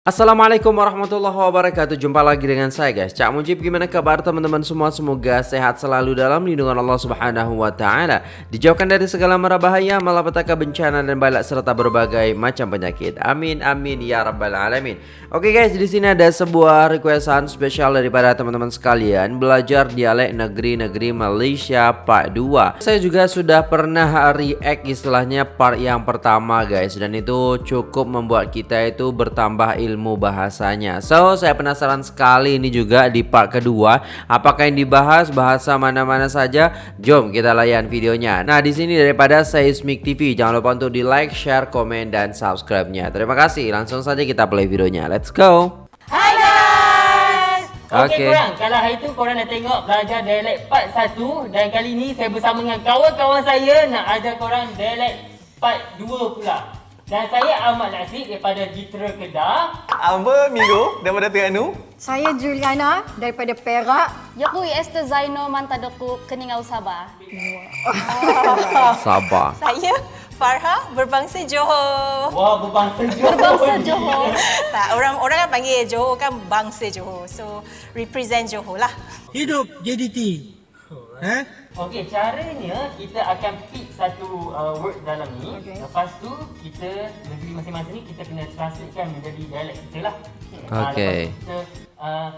Assalamualaikum warahmatullahi wabarakatuh. Jumpa lagi dengan saya guys. Cak Mujib gimana kabar teman-teman semua? Semoga sehat selalu dalam lindungan Allah subhanahu wa ta'ala. Dijauhkan dari segala mara bahaya Malapetaka bencana dan balak Serta berbagai macam penyakit. Amin amin ya rabbal alamin. Oke guys di sini ada sebuah requestan spesial Daripada teman-teman sekalian. Belajar dialek negeri-negeri Malaysia part 2 Saya juga sudah pernah react istilahnya part yang pertama guys. Dan itu cukup membuat kita itu bertambah ilmu ilmu bahasanya. So, saya penasaran sekali ini juga di part kedua, apakah yang dibahas bahasa mana-mana saja? Jom kita layan videonya. Nah, di sini daripada Seismic TV, jangan lupa untuk di-like, share, komen dan subscribe-nya. Terima kasih. Langsung saja kita play videonya. Let's go. Hai guys. Okey Okey. korang, kalau hari tu korang dah tengok belajar dialek part 1 dan kali ni saya bersama dengan kawan-kawan saya nak ajar korang dialek part 2 pula. Dan saya Ahmad Nasib daripada Jitra Kedah. Apa Minggu daripada Terengganu? Saya Juliana daripada Perak. Yaku Esther Zaino Mantadaku Keningau Sabah. Sabar. Saya Farha berbangsa Johor. Wah, berbangsa Johor. Berbangsa Johor. Tak, orang orang kan panggil Johor kan bangsa Johor. So represent Johor lah. Hidup JDT. Eh? Okey, caranya kita akan pick satu uh, word dalam ni. Okey. Lepas tu kita negeri masing-masing ni kita kena translatekan menjadi dialek kita lah. Ah, Okey. kita uh,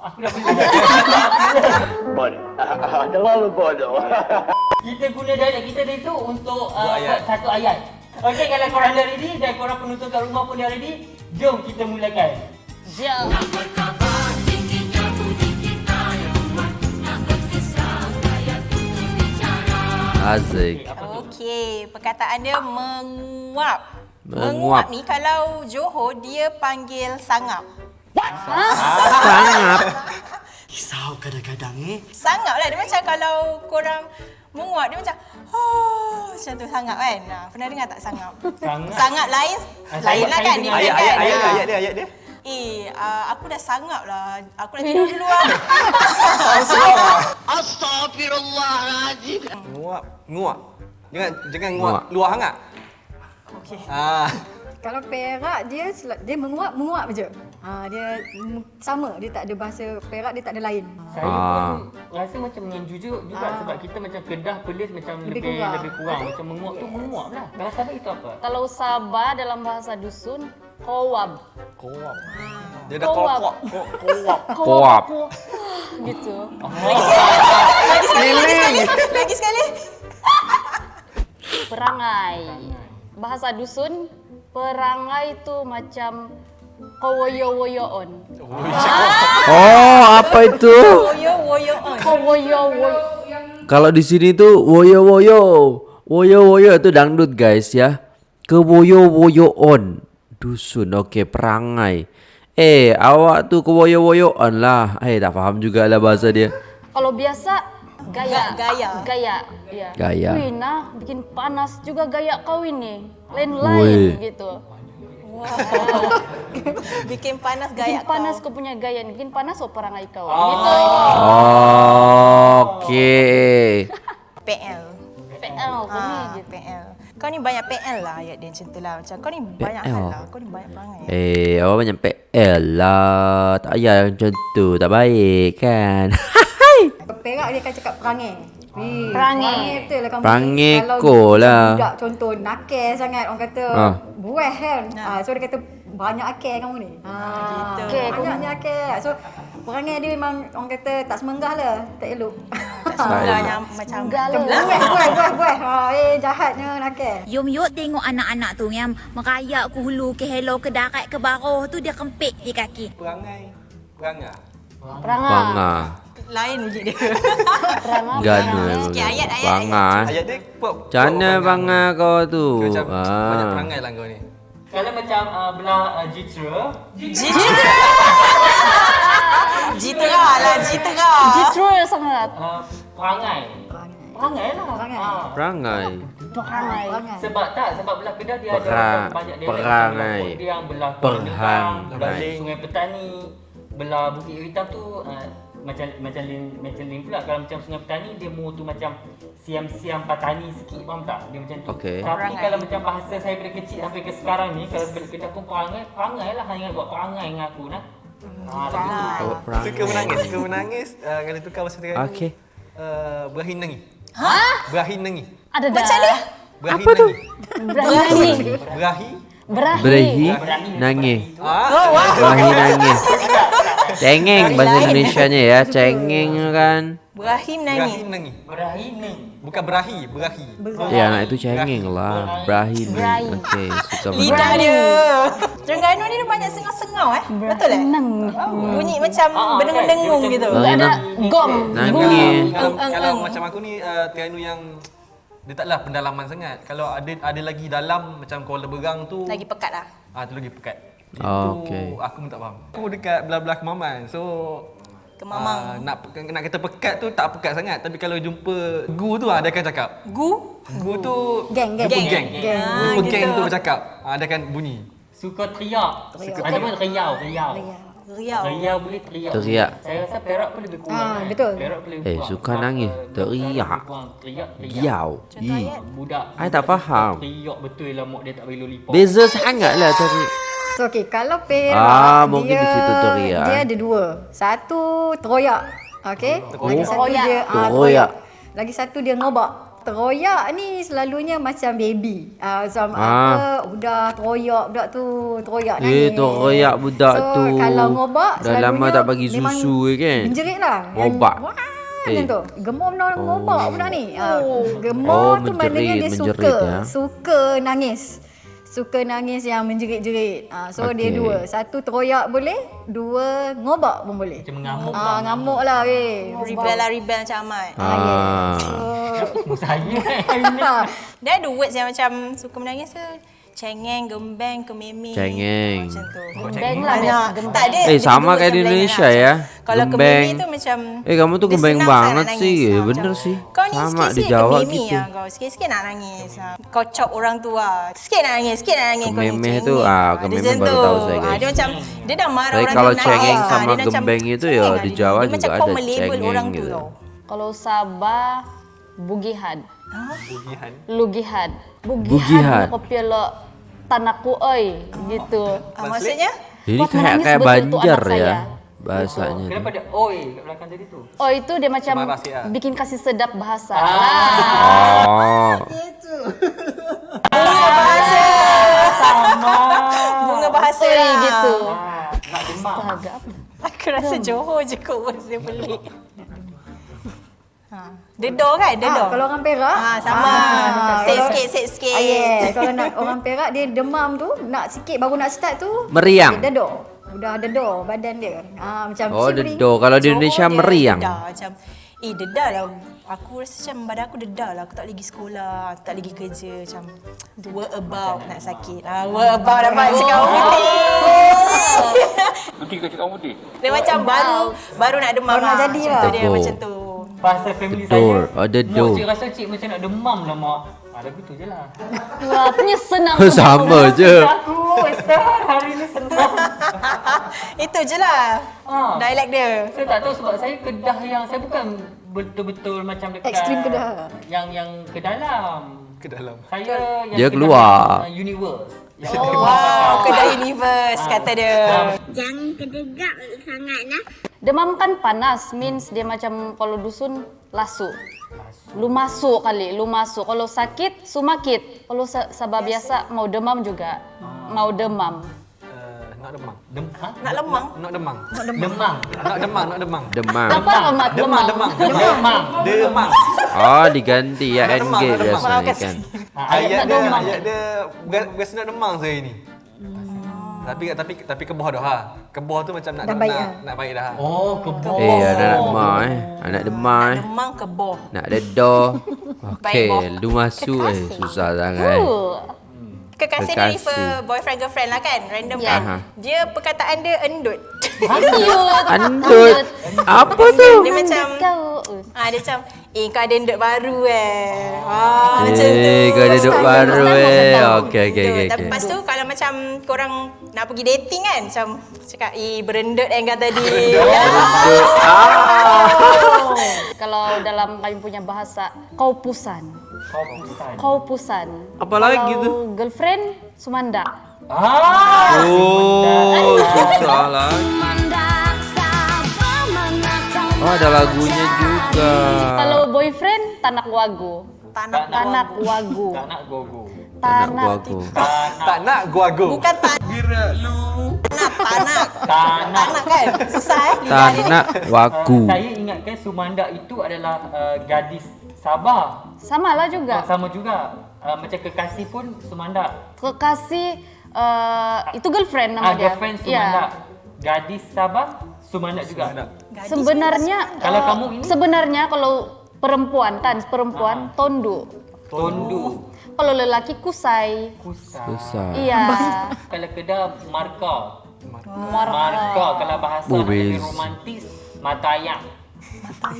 Aku dah boleh. Bodoh. Terlalu bodoh. kita guna dialek kita dia tu untuk uh, Buat ayat. satu ayat. Okey, kalau korang dah ready dan korang penonton kat rumah pun dah ready, jom kita mulakan. Jom. Azik. Okey, perkataan dia menguap. Menguap. ni kalau Johor dia panggil sangap. Sangat. Risau kadang-kadang eh. Sangap lah dia macam kalau korang menguap dia macam oh macam tu sangap kan. Nah, pernah dengar tak sangap? Sangat. Sangap lain Ah, lain lah kan dengar. different Ayat, kan. ayat, ayat, ayat dia, ayat dia. Eh, uh, aku dah sangap lah. Aku dah tidur dulu lah. Astagfirullahaladzim. Nguap, nguap. Jangan jangan nguap, Nguap. luar hangat. Okey. Ah, Kalau Perak dia dia menguap menguap je. Ha, dia sama dia tak ada bahasa Perak dia tak ada lain. Saya Ah. pun rasa macam dengan jujur juga Ah. sebab kita macam Kedah Perlis macam Lebih lebih kurang. lebih kurang. Macam menguap tu menguap lah. Kalau Sabah itu apa? Kalau Sabah dalam bahasa dusun, kowab. kuap. Dia dah Kuap. kuap, kuap, kuap. Koap. Gitu. Lagi sekali, lagi sekali. Lagi sekali. Perangai. Bahasa dusun, perangai tu macam kowoyo-woyoon. Oh, apa itu? Woyo, woyo on. Kowoyo-woyo. Kalau di sini tuh woyo woyo. Woyo woyo itu dangdut guys ya. Ke woyo woyo on. Dusun okey perangai. Eh, awak tuh ke woyo woyo on lah. Eh, tak faham juga lah bahasa dia. Kalau biasa, gaya. Ga- gaya. Gaya. Ya. Gaya. Wih, nah, bikin panas juga gaya kau ini. Lain-lain gitu. Bikin panas Bikin gaya panas kau. kau punya gaya. Bikin panas oh perangai kau. Oh. Gitu. Okey. PL. PL kau ni Ah, gitu. PL. Kau ni banyak PL lah ayat dia macam tu lah. Macam kau ni banyak PL. hal lah. Kau ni banyak perangai. Eh, awak banyak PL lah. Tak payah macam tu. Tak baik kan? Perak dia akan cakap perangai. Perangai. Perangai betul lah kamu. Perangai Kalau ko lah. Budak contoh nakal sangat orang kata. Ah. Buah kan. Ha. so dia kata banyak akal kamu ni. Ha. gitu. Okey, Banyaknya akal. So perangai dia memang orang kata tak semenggah lah. Tak elok. Yang macam Enggak lah. Buah, buah, buah. Ha, eh jahatnya nakal. Yom yuk tengok anak-anak tu yang merayak ke hulu ke hello ke darat ke baroh tu dia kempit di kaki. Perangai. Perangai. Perangai. Bangah. lain bunyi dia. Perangai. Gana. Sikit ayat, ayat, Bangah. Ayat dia kuap. Macam mana bangah kau tu? Macam banyak Ah. perangai lah kau ni. Kalau macam uh, belah uh, Jitra, Jitera lah, jitera. Jitro sangat. uh, perangai. Perangai lah. Perangai. Ah. Perangai. Perangai. Perangai. Sebab tak, sebab belah Kedah dia Perang- ada banyak dia perangai. yang belah Perhang- Kuala Nengkang, belah perangai. Sungai Petani, belah Bukit Hitam tu uh, macam macam lin macam lin pula kalau macam sungai petani dia mu tu macam siam-siam petani sikit faham tak dia macam tu Okey. tapi Perangai. kalau macam bahasa saya dari kecil sampai ke sekarang ni kalau kerja aku perangai perangai lah hanya buat perangai dengan aku nah ha perangai. Suka menangis, suka menangis. Uh, kalau tukar bahasa Terengganu. Okey. Uh, berahin nangis. Ha? Berahin nangis. Ada dah. Macam ni? Berahin Apa tu? Berani. Berahi. Berahi. Berahi nangis. Ah, Oh, wow. Berahi nangis. Cengeng bahasa Indonesianya ya. Cengeng kan. Berahim nangis. nangis. berahi ni Bukan berahi, berahi. Ya anak itu cengeng lah. Berahi ni. Okey, suka Lidah menangis. dia. Terengganu ni dia banyak sengau-sengau eh. Betul eh? Nang. Bunyi macam Ah, berdengung-dengung kan? gitu. Berahi Ada gom. Nangis. Kalau, eng, kalau macam aku ni uh, Terengganu yang dia taklah pendalaman sangat. Kalau ada ada lagi dalam macam Kuala Berang tu Lagi pekat lah. ah tu lagi pekat. Oh, okey. aku pun tak faham. Aku dekat belah-belah Kemaman. So Kemamang. ah, nak nak kata pekat tu tak pekat sangat tapi kalau jumpa gu tu ah dia akan cakap. Gu. Gu tu Geng, geng. jumpa geng. Geng. Jumpa Ah, geng gitu. tu bercakap. Ah dia akan bunyi. suka teriak ada pun riau riau Riau. riau boleh teriak Teriak. saya rasa perak pun lebih kurang Ah, kan? betul. perak pun lebih Eh, kurang. suka Ah, nangis. eh, Teriak. teriak teriak Giau. Ih. budak I tak faham. teriak betul lah mak dia tak bagi lollipop Beza sangat lah tadi. So okay, kalau Perak Ah, mungkin dia, di situ teriak. Dia ada dua. Satu teroyak. Okay. Lagi satu Teroyak. dia ah, Teroyak. Lagi satu dia ngobak. Teroyak ni selalunya macam baby. Ah, macam Ah. apa, udah teroyak budak tu, teroyak Eh, nangis. teroyak budak so, tu. kalau ngobak Dah lama tak bagi susu eh, kan? Menjerit lah. Ngobak. Wah, Eh. macam tu. Gemuk nak ngobak budak ni. Ah, gemuk Oh, tu maknanya dia menjerit, suka. ya. Suka nangis. Suka nangis yang menjerit-jerit. Ah, so dia Okey. dua. Satu teroyak boleh, dua ngobak pun boleh. macam mengamuk Ah, ngamuk lah weh. Rebel lah rebel macam Ahmad. Ah. Semua saya Dia ada words yang macam suka menangis ke cengeng, gembeng, kememeng. Cengeng. Macam tu. Gembeng lah Banyak. Gembeng. Tak ada. Eh, dia sama kayak di Indonesia lah. ya. Kalau Gembeng. tu macam Eh, kamu tuh dia gembeng banget sih. nangis. Eh, Ah, bener sih. Kau ni Sama sikit-sikit dijawab kememeng gitu. lah kau. Sikit-sikit nak nangis. ah. Kau chop orang tu lah. Sikit nak nangis, sikit nak nangis. cengeng. tu, ah, Ah, macam baru tu. tahu saya, Ah, guys. Dia macam, dia dah marah Tapi orang kalau tu cengeng sama gembeng itu ya, di. Jawa juga ada cengeng orang tu gitu. Kalau Sabah Bugihan. Bugihan. Lugihan. Bugihan. Bugihan. Kopi lo tanahku oi gitu. Ah, maksudnya? Jadi Buat kayak menangis kayak betul tu banjar anak ya saya. bahasanya. kenapa ada oi kat belakang tadi tu Oh itu dia macam Semarang sih, ah. bikin kasih sedap bahasa. Ah. Lah. Oh. Bunga bahasa Oi lah. gitu. ah, nak demak Astaga apa? Aku rasa Johor je kot words dia pelik. Ha. Dedor kan? Dedor. Ah, kalau orang Perak, Ah, sama. Ah, Set kalau- sikit, set sikit. Ah, yeah. Kalau nak orang Perak dia demam tu, nak sikit baru nak start tu. Meriang. Dia dedor. Udah dedor badan dia. Ah macam Oh, shivering. dedor. Kalau di Indonesia dia meriang. Dedah, macam, eh dedah lah. Aku rasa macam badan aku dedah lah. Aku tak lagi sekolah, aku tak lagi kerja. Macam, work about nak sakit. Ah, work about dapat cakap putih. Putih kau cakap putih. Dia macam baru baru nak demam Baru nak lah. jadi Macam lah. dia macam tu. Bahasa family saya Oh, dedor. Mak cik rasa cik macam nak demam lah mak ah, lagu tu je lah Wah, punya senang. Sama je. aku Esther hari ni senang Itu je lah. Ah. Dialek dia. Saya tak tahu sebab saya kedah yang saya bukan betul-betul macam dekat Ekstrim kedah. Yang yang ke dalam. Ke dalam. Saya yang Dia kedah keluar. yang, uh, universe. Yang Oh, wow, kedai universe kata dia. Jangan kedegak sangat nah. Demam kan panas, means dia macam kalau dusun lasu. Lu masuk kali, lu masuk. Kalau sakit, sumakit. Kalau sa- sabah biasa mau demam juga. Mau demam. Uh, nak demang. Dem ha? Nak lemang. Nak demang. Demam. Nak demang, nak demang. Demam. Apa amat Demang, demam? demang. Demam. Demang. Oh, diganti ya Nak NG nak biasanya kan. Ha, ayat nak dia, ayat dia bukan bukan nak demang saya ni. Tapi tapi tapi keboh dah ha. Keboh tu macam nak Dah nak, baik nak, dah. nak baik dah. Oh, kebun. Eh, anak nak demam eh. Anak demam eh. Demang keboh. Nak dedor. Okey, lu masuk eh. Susah sangat. Uh, Kekasih, Kekasih. ni refer boyfriend girlfriend lah kan? Random Ya. kan? Aha. Dia perkataan dia endut. cute. Andut. Apa tu? Dia macam Kau. ah dia macam eh kau ada endut baru eh. Ah macam tu. Eh, kau ada Style baru eh. Okey, okey, okey. Tapi lepas tu kalau macam korang nak pergi dating kan macam cakap eh berendut yang kata tadi. Kalau dalam kami punya bahasa, kau pusan. Kau pusan. Kau pusan. Apa lagi Kalau tu? girlfriend, sumanda. Ah. Oh, susah lah. Oh, ada lagunya juga. Kalau boyfriend, tanak wagu. Tanak Tanak wagu. Tak nak gogo. Anak Tanak. aku. Tak nak guago. bukan tanak. Tanak, tanak. Tanak. Tanak kan? Susah eh. Tanak waku. Uh, saya ingatkan Sumanda itu adalah uh, gadis Sabah. Sama lah Oh, juga. sama juga. Uh, macam kekasih pun Sumanda. Kekasih, uh, itu girlfriend nama Ah, dia. girlfriend Ya. Sumanda. Gadis Sabah Sumanda juga. Gadis Sebenarnya Kalau uh, kamu ini? sebenarnya kalau perempuan tan perempuan tondu. Tondu. Kalau lelaki kusai. Kusai. Susah. Iya. Kalau kedai marka. Marka. Marka kalau bahasa Oh, lebih bes. romantis mata ayak.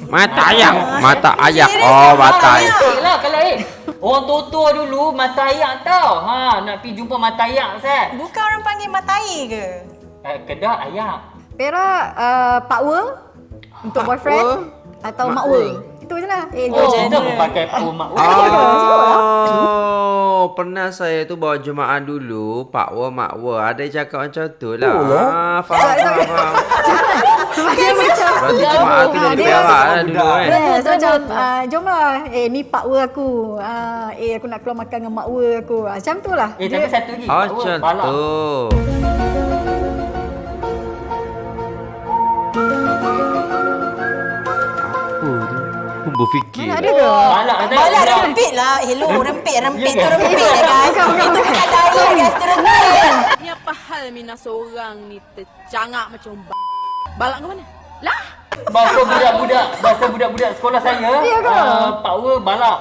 Mata ayak, mata ayak. Oh, mata ayak. Eh lah kalau eh. Orang tua dulu mata ayak tau. Ha, nak pergi jumpa mata ayak Sat. Bukan orang panggil matai ke? Eh, kedai ayak. Perak uh, Pak Wer untuk boyfriend atau Mak Itu je lah. Eh, Oh, George. kita pakai pau mak. Oh, pernah saya tu bawa jemaah dulu, Pak Wa, Mak Wa. Ada yang cakap macam tu lah. Ah, faham, faham, faham. Dia macam Berarti jemaah tu dari Dia lah dulu kan. Yes, macam uh, jom lah. Eh, ni Pak Wer aku. Uh, eh, aku nak keluar makan dengan Mak Wer aku. Uh, macam tu lah. Eh, tapi satu lagi. Oh, macam tu. Berfikir. Mana ada ke? Balak kata. Balak rempit lah. Hello, rempit, rempit Ya tu rempit lah guys. Itu bukan daya guys, tu rempit. Ni apa hal Mina seorang ni tercangak macam b- Balak ke mana? Lah! Bahasa budak-budak, bahasa budak-budak sekolah saya. Ya ke? Uh, Pak Wer balak.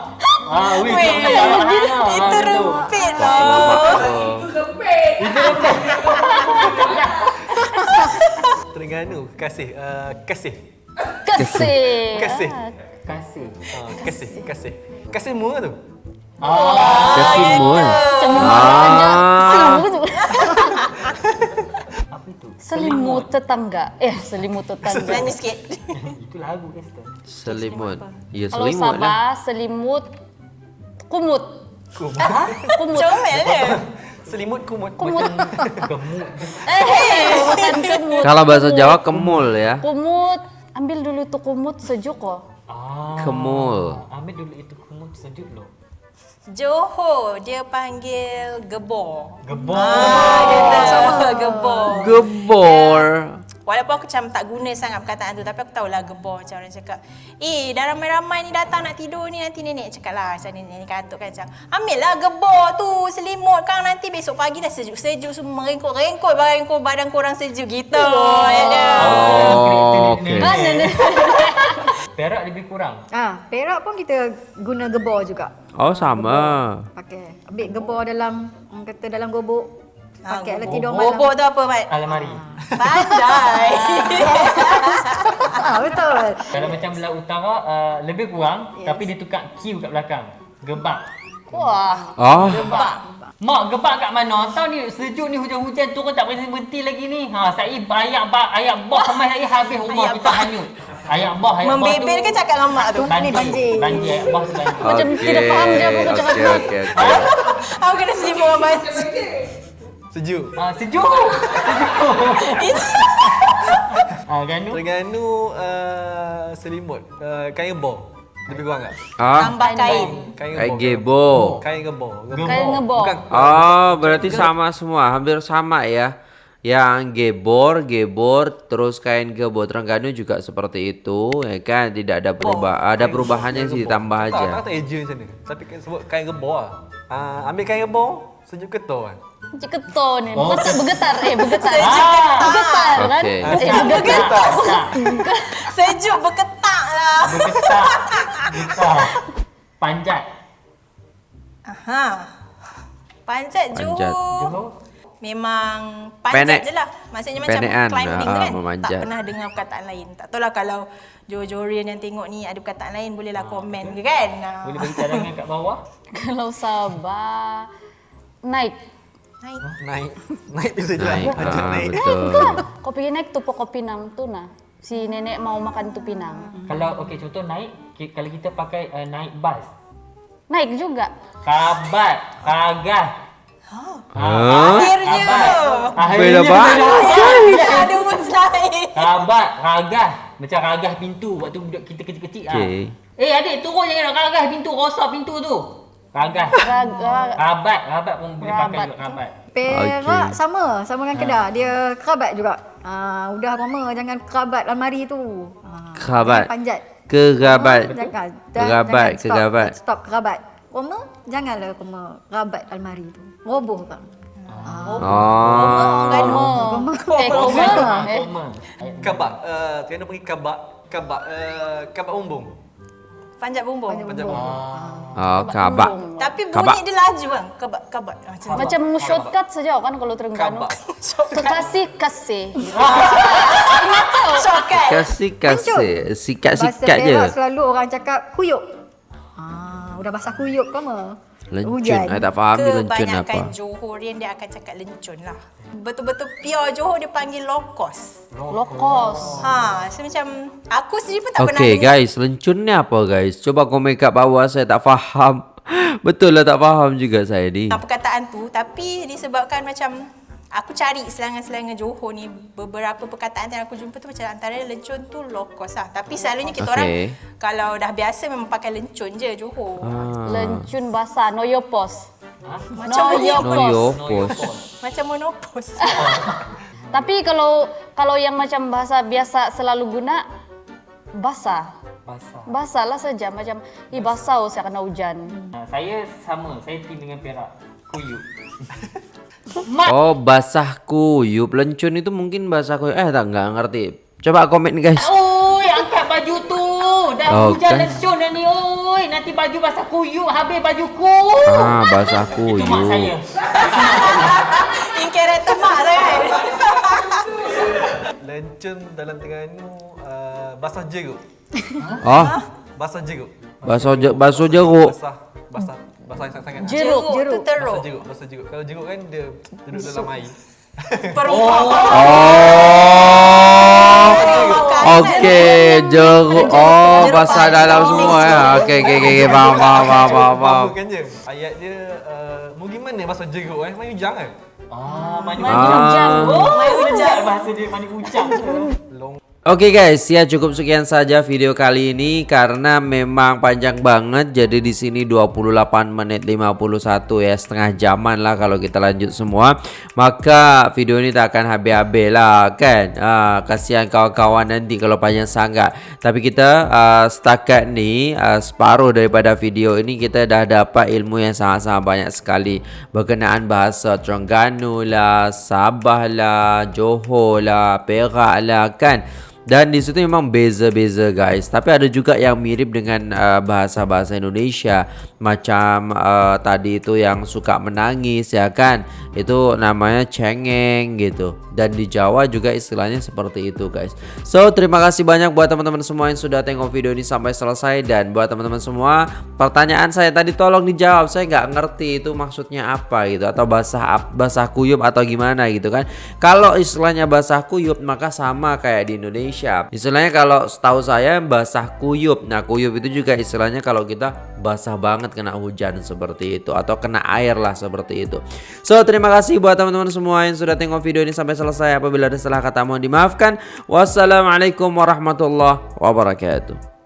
Ah, weh, Weh, kita kena balak anak. Ah, Itu rempit lah. Terengganu, kasih. Uh, kasih. Kesih. Kasih. Kasih. Uh, kasih, kasih. Kasih mu tu. Ah, Kasimun. Cemur Ah. aja. Selimut tu. apa itu? Selimut tetangga. Eh, selimut tetangga. Nyanyi sikit. Itu lagu Esther. Selimut. Ya, Kalau selimut lah. Sabah, selimut kumut. Kumut. Comel dia. Selimut kumut. Kumut. Gemuk. Eh, kumut. Kalau bahasa Jawa kemul ya. Kumut. Ambil dulu tu kumut sejuk kok. Ah. Kemul. Ambil dulu itu kumut sejuk loh. Johor, dia panggil gebor. Gebor. Ah, kita sama gebor. Gebor. Walaupun aku macam tak guna sangat perkataan tu Tapi aku tahulah gebor macam orang cakap Eh dah ramai-ramai ni datang nak tidur ni Nanti nenek cakap lah Macam nenek katuk kan macam Ambil lah gebor tu selimut Kang nanti besok pagi dah sejuk-sejuk Semua merengkut-rengkut Badan, kau, badan korang sejuk gitu ya. Oh, okey. Kan nenek. Perak lebih kurang. Ah, Perak pun kita guna gebor juga. Oh, sama. Pakai ambil gebor dalam kata dalam gobok. Ah, Pakai lah tidur malam. Gobok tu apa Mat? Almari. Pandai Ah, betul. Kalau macam belah utara uh, lebih kurang yes. tapi dia tukar Q kat belakang. Gebak. Wah. Oh, Gebak. Mak gebak kat mana? Tahu ni sejuk ni hujan-hujan turun tak berhenti lagi ni. Ha, saya ayak bah ayak bah sampai saya habis rumah Ayak kita hanyut. Ayak bah ayak bah tu. Membebel ke cakap dengan mak tu? Banjir. Ni banjir. Banjir ayak bah tu banjir. Macam tidak faham dia apa kau cakap Okey, okey, okey. Aku kena selimut orang baca Sejuk. Ha, sejuk. Ha, kan tu? Terengganu uh, selimut. Uh, kain gebor. Lebih kurang tak? Ah, Tambah kain Kain gebor. gebo. Kain gebor. Kain. Bukan. Oh, berarti sama semua, hampir sama ya. Yang gebor, gebor, terus kain gebor Terengganu juga seperti itu, ya kan? Tidak ada perubahan, ada perubahannya sih ditambah Tak, aja. tak kata eja macam ni. Tapi kan sebut kain gebor lah. Uh, ambil kain gebor, sejuk ketul kan. Macam keton ni. Oh, Bergetar, bergetar. Eh, bergetar. Ah. Bergetar kan? Okey. Eh, bergetar. Sejuk berketak lah Bergetar. Getar. Panjat. Aha. Panjat Panjat. Johor Johor. Memang Penek. panjat je lah Maksudnya macam Penekan. climbing tu Ah, kan memanjat. Tak pernah dengar perkataan lain Tak tahu lah kalau Johor-Johorian yang tengok ni Ada perkataan lain Bolehlah komen ke kan Ah. Boleh bagi cadangan kat bawah. Kalau Sabah, naik. Naik. Naik. Naik tu saja. Naik. Ah, naik. betul. Kopi naik tu pokok pinang tu nah. Si nenek mau makan tu pinang. Kalau okey contoh naik kalau kita pakai uh, naik bas. Naik juga. Kabat, kagah. Hah? Akhirnya. Beda banget. Ada mustahil. Kabat, kagah. Macam kagah pintu waktu budak kita kecil-kecil ah. Okey. Eh adik turun jangan nak kagah pintu rosak pintu tu. Kagah. Raga. Kabat, kabat pun boleh pakai Rabat. juga kabat. Perak Okey. sama, sama dengan Kedah. Dia kerabat juga. Ah, udah mama jangan kerabat almari tu. Ah, Kerabat. Panjat. Kerabat. Jangan. Dan- Kerabat, jangan stop, kerabat. Stop kerabat. Roma, janganlah Roma kerabat almari tu. Roboh kan. Oh. Eh, koma. Eh, Koma. Kabak. Uh, kena pergi kabak. Kabak. Uh, kabak umbung. Panjat bumbung. Panjat bumbung. Oh, kabak. Tapi bunyi Kabak. dia laju kan. Kabat. Ah, Macam tu. Macam shortcut saja kan kalau Terengganu. Kabak. Kekasih kasih. Shortcut. Kasih kasih. Bahasa Sikat-sikat je. Perak selalu orang cakap kuyup. Ah, udah basah kuyup ke ma? Lencun. Saya tak faham ni lencun apa. Kebanyakan Johorian dia akan cakap lencun lah. Betul-betul pure Johor dia panggil lokos. Lokos. Ha, so macam aku sendiri pun tak pernah Okay dengar. guys, lencun ni apa guys? Coba komen kat bawah saya tak faham. Betul lah tak faham juga saya ni. Perkataan tu tapi disebabkan macam aku cari selangan-selangan Johor ni beberapa perkataan yang aku jumpa tu macam antara lencun tu lokos lah tapi selalunya kita Okey. orang kalau dah biasa memang pakai lencun je Johor Ah. Lencun basah. Noyopos. macam Noyopos. Noyopos. macam monopos Tapi kalau kalau yang macam bahasa biasa selalu guna basah. Basah. Basah lah saja macam ih basah oh, saya kena hujan. Saya sama, saya tim dengan Perak. Kuyup. Oh, basah kuyup. Lencun itu mungkin basah kuyup. Eh, tak enggak ngerti. Coba komen guys. Oi, angkat baju tu. Dah Oh, hujan kan. lencun dah ni. Oi, nanti baju basah kuyup habis bajuku. Ah, basah Itu mak saya. kuyup. in character mak kan Lencun dalam Terengganu uh, basah jeruk. Oh, Basah jeruk. basuh je, basuh jeruk. Basah. Basah. Basah sangat-sangat. Jeruk. jeruk tu Basah teruk jeruk. Basah jeruk. Kalau jeruk kan dia duduk dalam air. perumpamaan Oh. makanan. Okey, jeruk. Oh, basah dalam semua ya. Okey, okey, okey. Faham, faham, faham, faham, faham. Bukan je. Ayat dia uh, mau gimana basah jeruk eh? Main hujang kan? Ah, mani Mani ujang. ujang. Oh, Mani ujang. ujang. Bahasa dia mani ujang. Oke guys, ya cukup sekian saja video kali ini karena memang panjang banget. Jadi di sini 28 menit 51 ya, setengah jaman lah kalau kita lanjut semua. Maka video ini tak akan habis-habis lah kan. Ah, kasihan kawan-kawan nanti kalau panjang sangat. Tapi kita ah, setakat ni ah, separuh daripada video ini kita dah dapat ilmu yang sangat-sangat banyak sekali berkenaan bahasa Terengganu lah, Sabah lah, Johor lah, Perak lah kan. Dan di situ memang beza-beza guys. Tapi ada juga yang mirip dengan uh, bahasa-bahasa Indonesia macam uh, tadi itu yang suka menangis ya kan. Itu namanya cengeng gitu. Dan di Jawa juga istilahnya seperti itu guys. So terima kasih banyak buat teman-teman semua yang sudah tengok video ini sampai selesai dan buat teman-teman semua pertanyaan saya tadi tolong dijawab. Saya nggak ngerti itu maksudnya apa gitu atau basah ap- basah kuyup atau gimana gitu kan. Kalau istilahnya basah kuyup maka sama kayak di Indonesia. Istilahnya kalau setahu saya basah kuyup. Nah, kuyup itu juga istilahnya kalau kita basah banget kena hujan seperti itu atau kena air lah seperti itu. So, terima kasih buat teman-teman semua yang sudah tengok video ini sampai selesai. Apabila ada salah kata mohon dimaafkan. Wassalamualaikum warahmatullahi wabarakatuh.